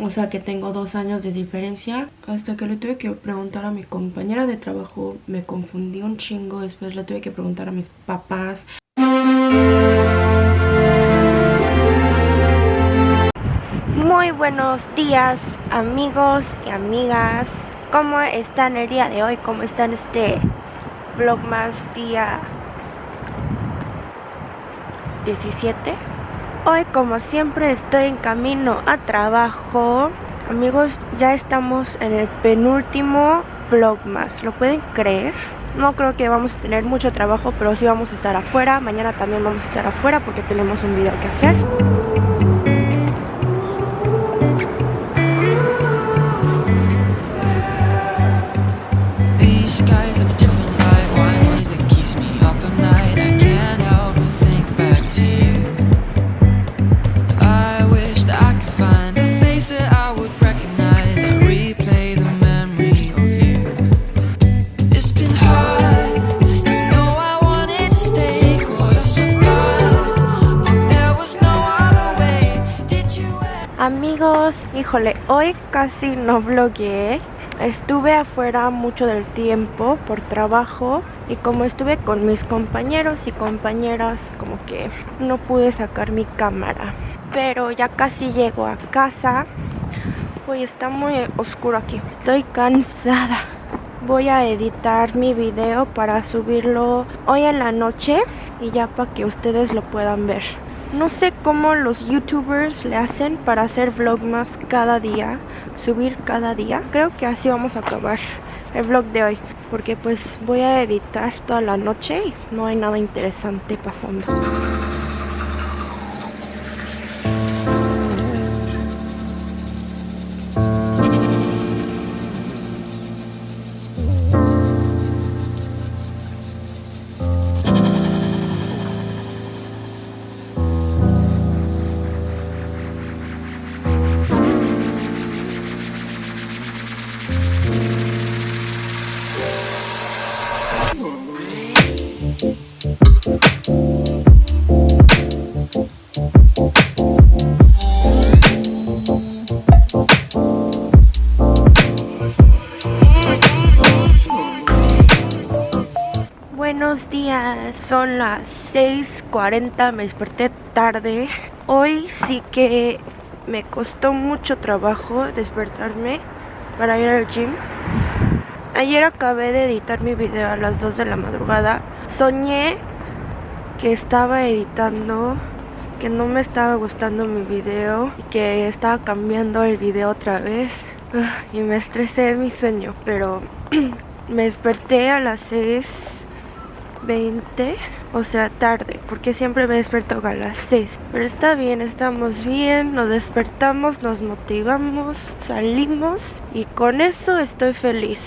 O sea que tengo dos años de diferencia. Hasta que le tuve que preguntar a mi compañera de trabajo. Me confundí un chingo. Después le tuve que preguntar a mis papás. Muy buenos días amigos y amigas. ¿Cómo están el día de hoy? ¿Cómo están este vlog más día 17? Hoy como siempre estoy en camino a trabajo. Amigos, ya estamos en el penúltimo vlog más. ¿Lo pueden creer? No creo que vamos a tener mucho trabajo, pero sí vamos a estar afuera. Mañana también vamos a estar afuera porque tenemos un video que hacer híjole, hoy casi no vlogué Estuve afuera mucho del tiempo por trabajo y como estuve con mis compañeros y compañeras como que no pude sacar mi cámara. Pero ya casi llego a casa. Hoy está muy oscuro aquí, estoy cansada. Voy a editar mi video para subirlo hoy en la noche y ya para que ustedes lo puedan ver no sé cómo los youtubers le hacen para hacer vlogmas cada día, subir cada día. Creo que así vamos a acabar el vlog de hoy, porque pues voy a editar toda la noche y no hay nada interesante pasando. Son las 6.40, me desperté tarde. Hoy sí que me costó mucho trabajo despertarme para ir al gym. Ayer acabé de editar mi video a las 2 de la madrugada. Soñé que estaba editando, que no me estaba gustando mi video y que estaba cambiando el video otra vez. Ah, y me estresé mi sueño, pero me desperté a las 6 20 o sea tarde porque siempre me desperto a las 6 pero está bien, estamos bien nos despertamos, nos motivamos salimos y con eso estoy feliz.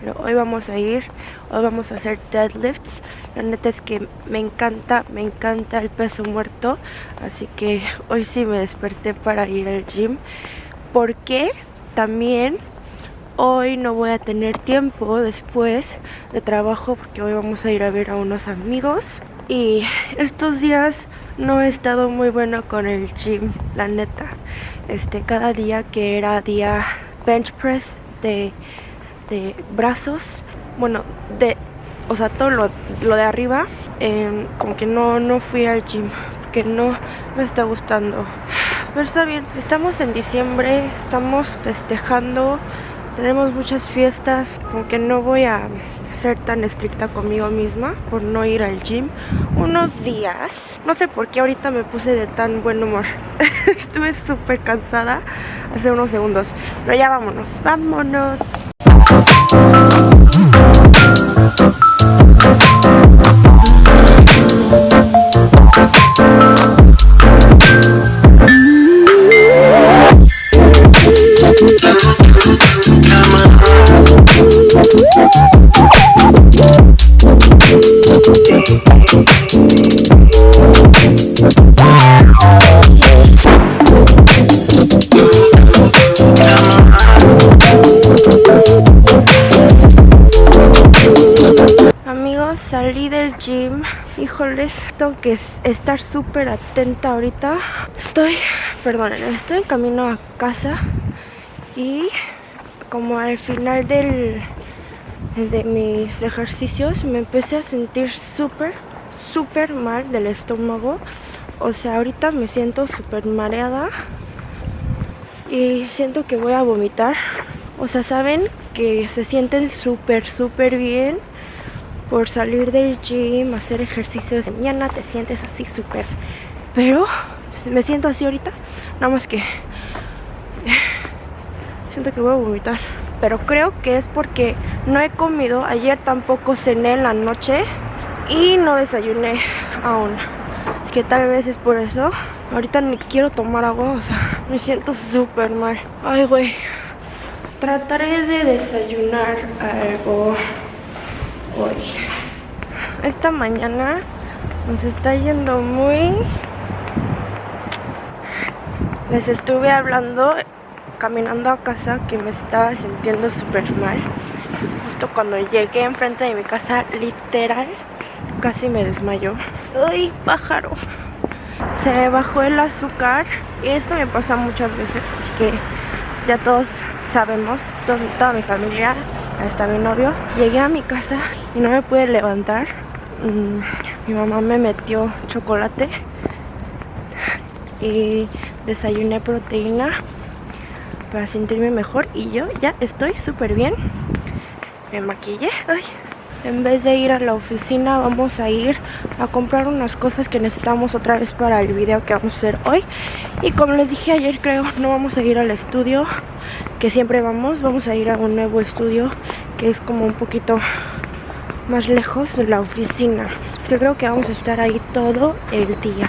Pero hoy vamos a ir hoy vamos a hacer deadlifts. La neta es que me encanta, me encanta el peso muerto. Así que hoy sí me desperté para ir al gym porque también Hoy no voy a tener tiempo después de trabajo porque hoy vamos a ir a ver a unos amigos. Y estos días no he estado muy bueno con el gym, la neta. Este, cada día que era día bench press de, de brazos, bueno, de, o sea, todo lo, de arriba, em, como que no, no fui al gym, que no me está gustando. Pero está bien, estamos en diciembre, estamos festejando tenemos muchas fiestas, como que no voy a ser tan estricta conmigo misma por no ir al gym unos días. No sé por qué ahorita me puse de tan buen humor. Estuve súper cansada hace unos segundos. Pero ya vámonos, vámonos. Salí del gym Híjoles, tengo que estar súper atenta ahorita. Estoy, perdón, estoy en camino a casa y como al final del de mis ejercicios me empecé a sentir súper súper mal del estómago. O sea ahorita me siento súper mareada y siento que voy a vomitar. O sea saben que se sienten súper súper bien por salir del gym hacer ejercicios de mañana te sientes así súper pero me siento así ahorita nada más que siento que voy a vomitar. Pero creo que es porque no he comido ayer tampoco cené en la noche y no desayuné aún. Es que tal vez es por eso ahorita ni quiero tomar agua o sea me siento súper mal. Ay güey trataré de desayunar algo hoy esta mañana nos está yendo muy les estuve hablando caminando a casa que me estaba sintiendo súper mal. Justo cuando llegué enfrente de mi casa, literal, casi me desmayó. ¡Ay, pájaro! Se bajó el azúcar y esto me pasa muchas veces, así que ya todos sabemos, toda mi familia, hasta mi novio. Llegué a mi casa y no me pude levantar. Mm, mi mamá me metió chocolate y desayuné proteína para sentirme mejor y yo ya estoy súper bien. Me maquillé. Ay. En vez de ir a la oficina vamos a ir a comprar unas cosas que necesitamos otra vez para el video que vamos a hacer hoy. Y como les dije ayer creo no vamos a ir al estudio que siempre vamos. Vamos a ir a un nuevo estudio que es como un poquito más lejos de la oficina. Es que creo que vamos a estar ahí todo el día.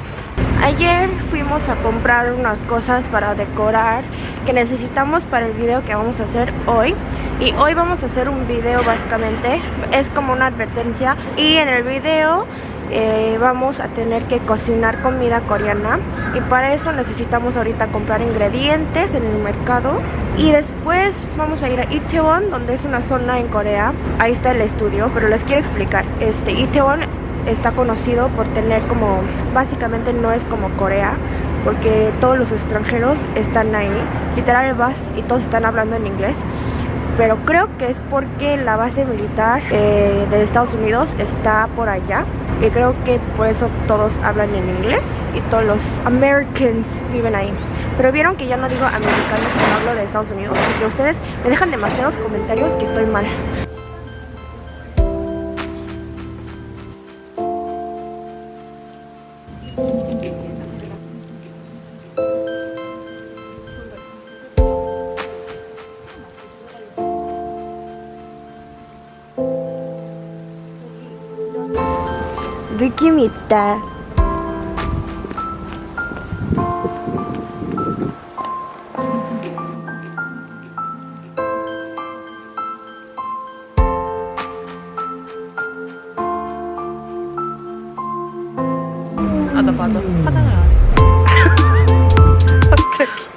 Ayer fuimos a comprar unas cosas para decorar que necesitamos para el video que vamos a hacer hoy. Y hoy vamos a hacer un video básicamente, es como una advertencia. Y en el video eh, vamos a tener que cocinar comida coreana. Y para eso necesitamos ahorita comprar ingredientes en el mercado. Y después vamos a ir a Itaewon donde es una zona en Corea. Ahí está el estudio pero les quiero explicar. Este Itaewon está conocido por tener como, básicamente no es como Corea, porque todos los extranjeros están ahí, literal vas y todos están hablando en inglés, pero creo que es porque la base militar eh, de Estados Unidos está por allá y creo que por eso todos hablan en inglés y todos los Americans viven ahí. Pero vieron que ya no digo americanos cuando hablo de Estados Unidos, porque ustedes me dejan demasiados comentarios que estoy mal. 있다. 아나 맞아. 화장을 안 해. 갑자기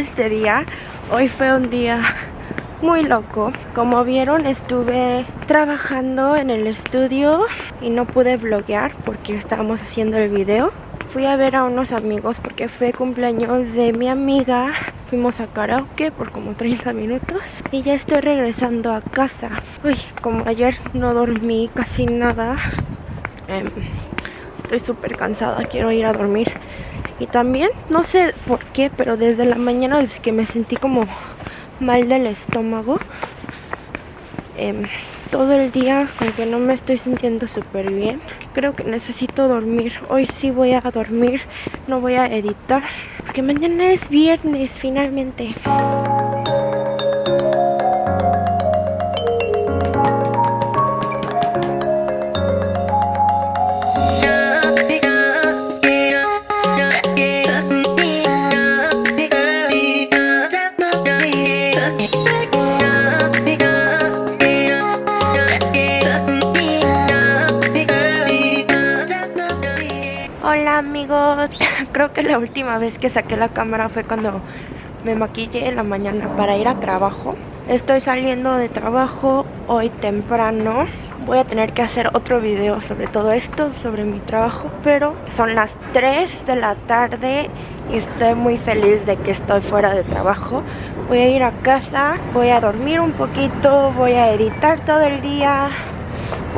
este día. Hoy fue un día muy loco. Como vieron estuve trabajando en el estudio y no pude vloguear porque estábamos haciendo el video. Fui a ver a unos amigos porque fue cumpleaños de mi amiga. Fuimos a karaoke por como 30 minutos y ya estoy regresando a casa. Uy, como ayer no dormí casi nada. em, estoy súper cansada, quiero ir a dormir. Y también, no sé por qué, pero desde la mañana, desde que me sentí como mal del estómago. Em, todo el día con que no me estoy sintiendo súper bien. Creo que necesito dormir. Hoy sí voy a dormir, no voy a editar. Porque mañana es viernes finalmente. la última vez que saqué la cámara fue cuando me maquillé en la mañana para ir a trabajo. Estoy saliendo de trabajo hoy temprano. Voy a tener que hacer otro video sobre todo esto, sobre mi trabajo. Pero son las 3 de la tarde y estoy muy feliz de que estoy fuera de trabajo. Voy a ir a casa, voy a dormir un poquito, voy a editar todo el día.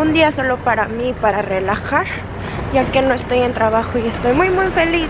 Un día solo para mí, para relajar ya que no estoy en trabajo y estoy muy muy feliz.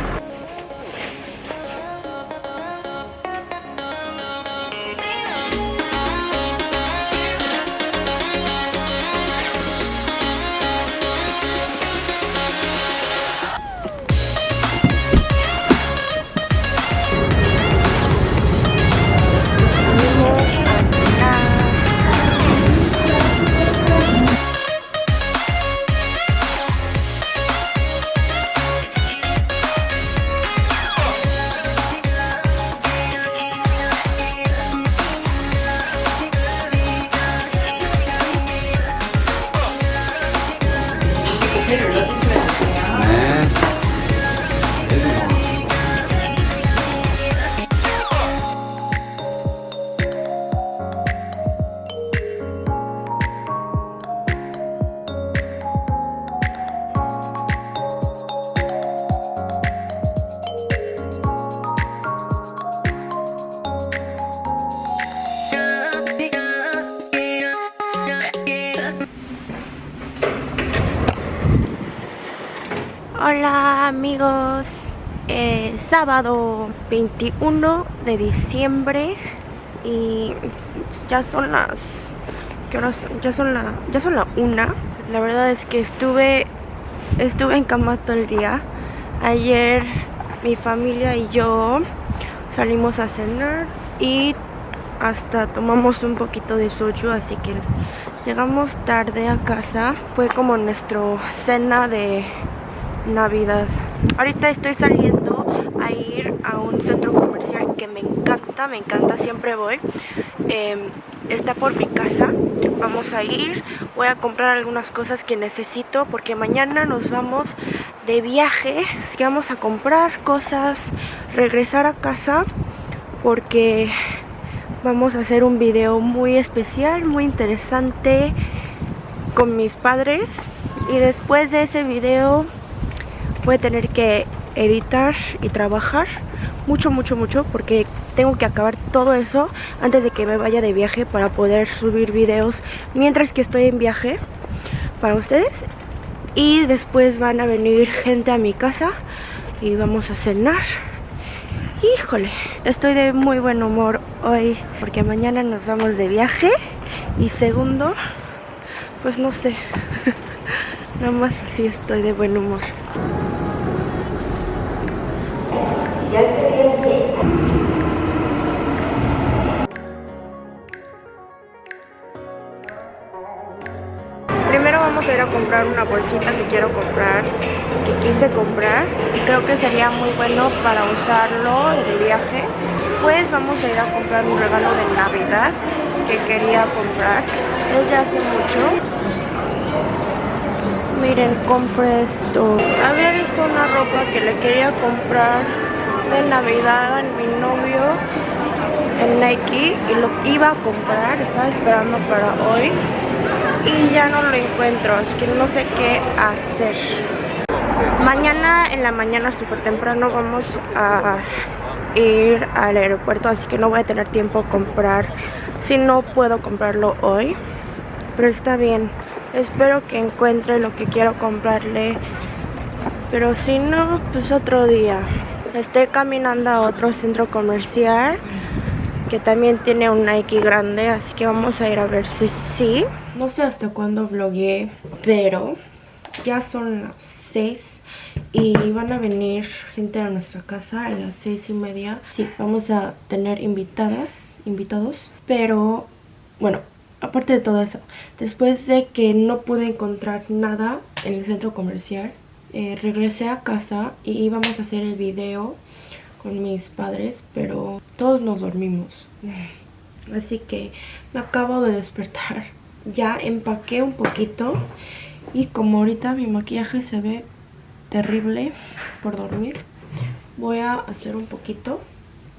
Sábado 21 de diciembre y ya son las ¿qué horas son? ya son la ya son la una. La verdad es que estuve estuve en cama todo el día. Ayer mi familia y yo salimos a cenar y hasta tomamos un poquito de soju, así que llegamos tarde a casa. Fue como nuestro cena de Navidad. Ahorita estoy saliendo a ir a un centro comercial que me me encanta, siempre voy. Em, está por mi casa. Vamos a ir, voy a comprar algunas cosas que necesito porque mañana nos vamos de viaje. Así que vamos a comprar cosas, regresar a casa porque vamos a hacer un video muy especial, muy interesante con mis padres. Y después de ese video voy a tener que editar y trabajar mucho, mucho, mucho porque tengo que acabar todo eso antes de que me vaya de viaje para poder subir videos mientras que estoy en viaje para ustedes. Y después van a venir gente a mi casa y vamos a cenar. Híjole, estoy de muy buen humor hoy porque mañana nos vamos de viaje. Y segundo, pues no sé nada más así estoy de buen humor A comprar una bolsita que quiero comprar, que quise comprar y creo que sería muy bueno para usarlo de viaje. Después vamos a ir a comprar un regalo de Navidad que quería comprar desde hace mucho. Miren, compré esto. Había visto una ropa que le quería comprar de Navidad a mi novio en Nike y lo iba a comprar, estaba esperando para hoy y ya no lo encuentro, así que no sé qué hacer. Mañana en la mañana súper temprano vamos a ir al aeropuerto, así que no voy a tener tiempo comprar si no puedo comprarlo hoy, pero está bien. Espero que encuentre lo que quiero comprarle, pero si no, pues otro día. Estoy caminando a otro centro comercial que también tiene un Nike grande, así que vamos a ir a ver si sí. No sé hasta cuándo vlogué, pero ya son las 6 y van a venir gente a nuestra casa a las seis y media. Sí, vamos a tener invitadas, invitados, pero bueno, aparte de todo eso, después de que no pude encontrar nada en el centro comercial, eh, regresé a casa y íbamos a hacer el video con mis padres, pero todos nos dormimos. Así que me acabo de despertar. Ya empaqué un poquito y como ahorita mi maquillaje se ve terrible por dormir, voy a hacer un poquito.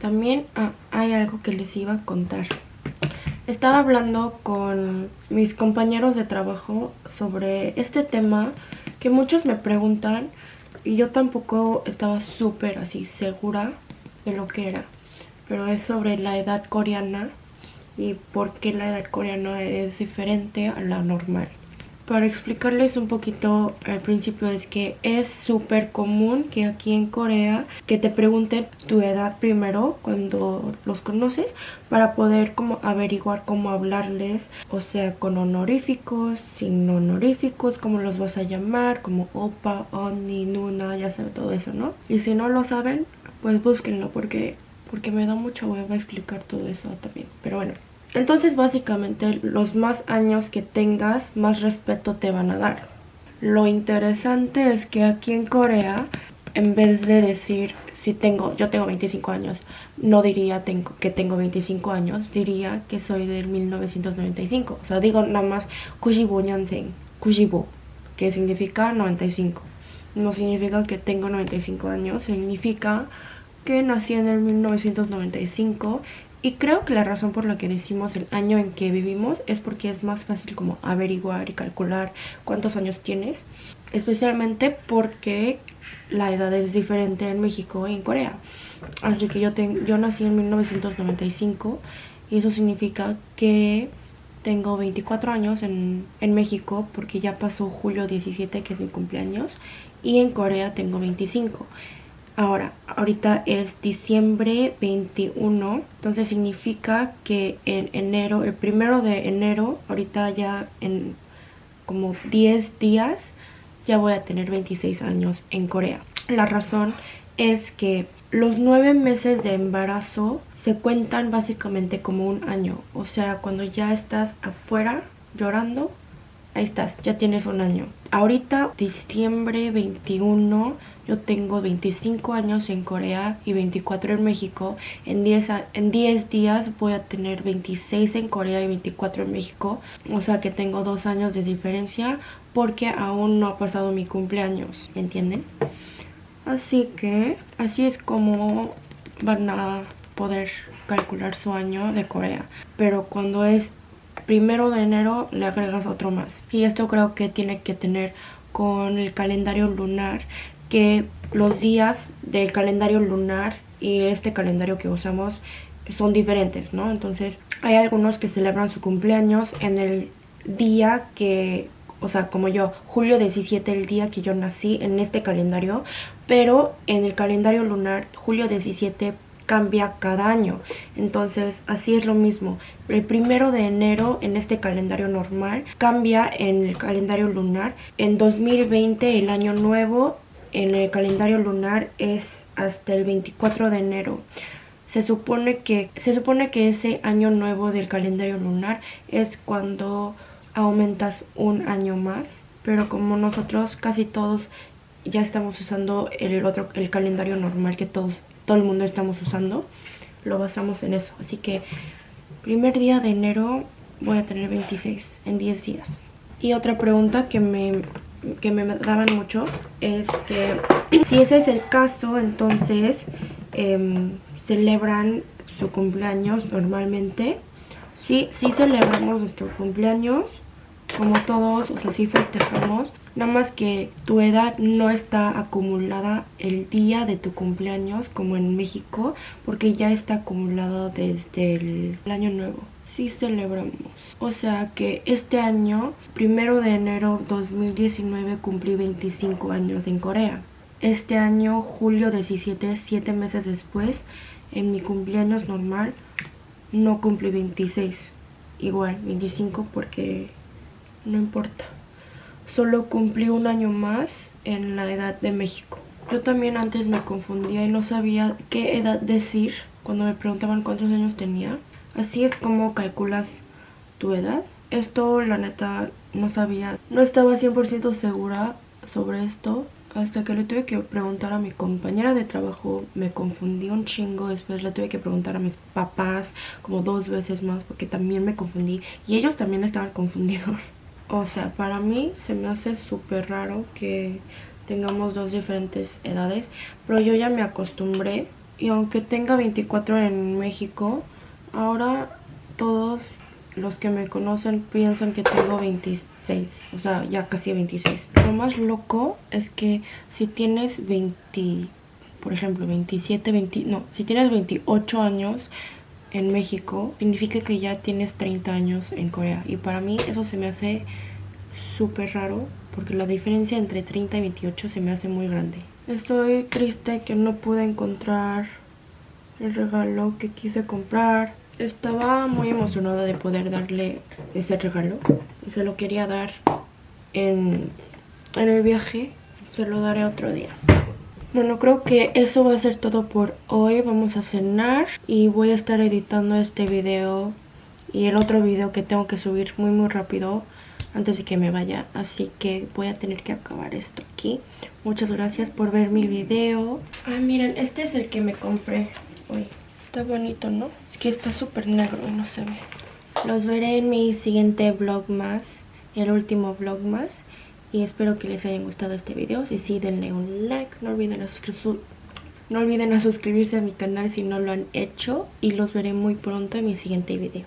También ah, hay algo que les iba a contar. Estaba hablando con mis compañeros de trabajo sobre este tema que muchos me preguntan y yo tampoco estaba súper así segura de lo que era. Pero es sobre la edad coreana y por qué la edad coreana es diferente a la normal. Para explicarles un poquito al principio es que es súper común que aquí en Corea que te pregunten tu edad primero cuando los conoces para poder como averiguar cómo hablarles, o sea con honoríficos, sin honoríficos, cómo los vas a llamar, como opa, oni, nuna, ya saben todo eso, ¿no? Y si no lo saben, pues búsquenlo porque, porque me da mucho hueva explicar todo eso también, pero bueno. Entonces básicamente los más años que tengas, más respeto te van a dar. Lo interesante es que aquí en Corea, en vez de decir si tengo, yo tengo 25 años, no diría tengo, que tengo 25 años, diría que soy del 1995. O sea, digo nada más 95 년생, 95, que significa 95. No significa que tengo 95 años, significa que nací en el 1995 y creo que la razón por la que decimos el año en que vivimos es porque es más fácil como averiguar y calcular cuántos años tienes. Especialmente porque la edad es diferente en México y en Corea. Así que yo, yo nací en 1995 y eso significa que tengo 24 años en, en México porque ya pasó julio 17 que es mi cumpleaños y en Corea tengo 25. Ahora, ahorita es diciembre 21, entonces significa que en enero, el primero de enero, ahorita ya en como 10 días, ya voy a tener 26 años en Corea. La razón es que los 9 meses de embarazo se cuentan básicamente como un año. O sea, cuando ya estás afuera llorando, ahí estás, ya tienes un año. Ahorita, diciembre 21 yo tengo 25 años en Corea y 24 en México. En 10, en 10 días voy a tener 26 en Corea y 24 en México. O sea que tengo dos años de diferencia porque aún no ha pasado mi cumpleaños, ¿entienden? Así que así es como van a poder calcular su año de Corea. Pero cuando es primero de enero le agregas otro más. Y esto creo que tiene que tener con el calendario lunar que los días del calendario lunar y este calendario que usamos son diferentes, ¿no? Entonces hay algunos que celebran su cumpleaños en el día que, o sea, como yo, julio 17, el día que yo nací en este calendario, pero en el calendario lunar, julio 17 cambia cada año. Entonces, así es lo mismo. El primero de enero en este calendario normal cambia en el calendario lunar. En 2020, el año nuevo, en el calendario lunar es hasta el 24 de enero. Se supone que, se supone que ese año nuevo del calendario lunar es cuando aumentas un año más. Pero como nosotros casi todos ya estamos usando el otro el calendario normal que todos todo el mundo estamos usando, lo basamos en eso. Así que primer día de enero voy a tener 26 en 10 días. Y otra pregunta que me que me daban mucho es que si ese es el caso, entonces em, celebran su cumpleaños normalmente. Sí, sí celebramos nuestro cumpleaños, como todos, o sea, sí festejamos. Nada más que tu edad no está acumulada el día de tu cumpleaños como en México, porque ya está acumulado desde el año nuevo sí celebramos. O sea que este año, primero de enero 2019, cumplí 25 años en Corea. Este año, julio 17, 7 meses después, en mi cumpleaños normal, no cumplí 26. Igual, 25 porque no importa. Solo cumplí un año más en la edad de México. Yo también antes me confundía y no sabía qué edad decir cuando me preguntaban cuántos años tenía. Así es como calculas tu edad. Esto la neta no sabía, no estaba 100% segura sobre esto hasta que le tuve que preguntar a mi compañera de trabajo, me confundí un chingo, después le tuve que preguntar a mis papás como dos veces más porque también me confundí y ellos también estaban confundidos. O sea, para mí se me hace súper raro que tengamos dos diferentes edades, pero yo ya me acostumbré y aunque tenga 24 en México, ahora todos los que me conocen piensan que tengo 26 o sea, ya casi 26. Lo más loco es que si tienes 20, por ejemplo, 27, 20, no, si tienes 28 años en México, significa que ya tienes 30 años en Corea. Y para mí eso se me hace súper raro, porque la diferencia entre 30 y 28 se me hace muy grande. Estoy triste que no pude encontrar el regalo que quise comprar. Estaba muy emocionada de poder darle ese regalo. Se lo quería dar en, en el viaje. Se lo daré otro día. Bueno, creo que eso va a ser todo por hoy. Vamos a cenar y voy a estar editando este video y el otro video que tengo que subir muy muy rápido antes de que me vaya. Así que voy a tener que acabar esto aquí. Muchas gracias por ver mi video. Ah, miren, este es el que me compré hoy. Está bonito, ¿no? Es que está súper negro y no se ve. Los veré en mi siguiente vlog más, el último vlog más. Y espero que les haya gustado este video. Si sí, denle un like. No olviden, a no olviden a suscribirse a mi canal si no lo han hecho. Y los veré muy pronto en mi siguiente video.